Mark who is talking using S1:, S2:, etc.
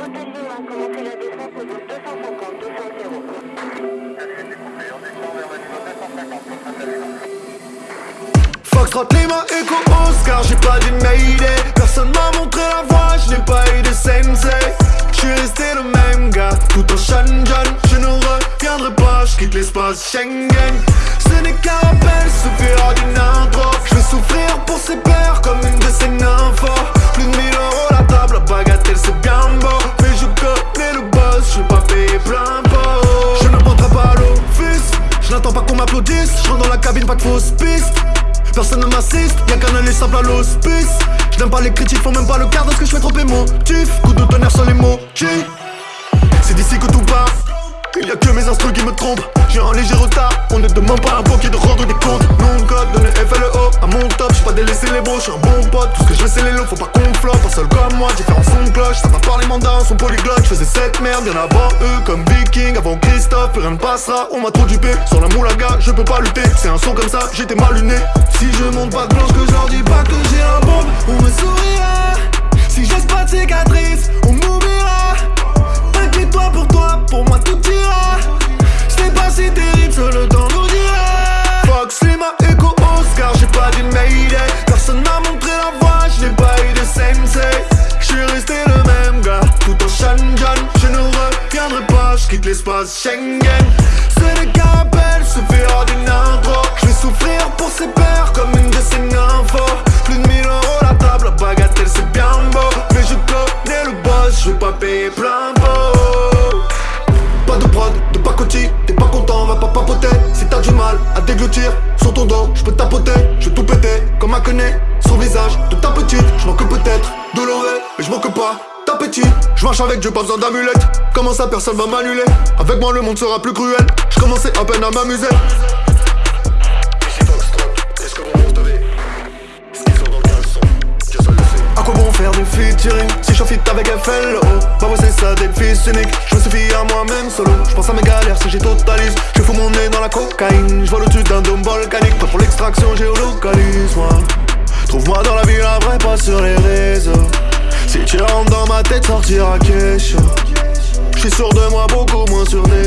S1: Hôtel Lima, commencez la descente au 250, 250.
S2: Foxtrot, Lima, Echo, Oscar, j'ai pas dit Mayday Personne m'a montré la voie, je n'ai pas eu de sensei. Je resté le même gars, tout en Shenzhen. Je ne reviendrai pas, je quitte l'espace Schengen. Ce n'est qu'un rappel, souffrir d'une intro. Je vais souffrir pour ses pères comme une de ces Je rentre dans la cabine, pas de fausse piste. Personne ne m'assiste, y'a qu'un aller simple à l'hospice. Je n'aime pas les critiques, font même pas le quart de ce que je fais trop émotif Coup de tonnerre sur les mots, C'est d'ici que tout part il y a que mes instruments qui me trompent. J'ai un léger retard, on ne demande pas un bouquet de rendre des comptes délaissé les beaux, j'suis un bon pote. Tout ce que je veux c'est les lots, faut pas qu'on flotte. Un seul comme moi, différents son de cloche. Ça va par les mandats, son polyglotte. J'faisais cette merde, bien avant eux Comme Viking, avant Christophe, plus rien ne passera. On m'a trop dupé, sur la moulaga, je peux pas lutter. C'est un son comme ça, j'étais mal luné Si je monte pas de blanche, que je leur dis pas que j'ai un bombe On me sourira Schengen. Ce n'est qu'un rappel, suffira d'une intro Je vais souffrir pour ses pères comme une de nymphos. Plus de 1000 euros la table, la bagatelle c'est bien beau. Mais je connais le boss, je vais pas payer plein pot. Pas de prod, de pacotille, t'es pas content, va pas papoter. Si t'as du mal à déglutir, sur ton dos, je peux tapoter Je tout péter, comme un connaît, son visage de ta petite Je manque peut-être de l'oreille, Je marche avec Dieu, pas besoin d'amulette. Comment ça personne va m'annuler? Avec moi le monde sera plus cruel. Je commençais à peine à m'amuser. Faire du featuring? Si je fit avec FLO Bah ouais c'est ça d'être fils unique Je me suffis à moi-même solo. Je pense à mes galères si j'ai totalise. Je fous mon nez dans la cocaïne. Je vois le dessus d'un dôme volcanique. Pas pour l'extraction géolocalise moi. Trouve-moi dans la ville un vrai pas sur les rentres dans ma tête sortira quelque chose Je suis sûr de moi beaucoup moins sûr des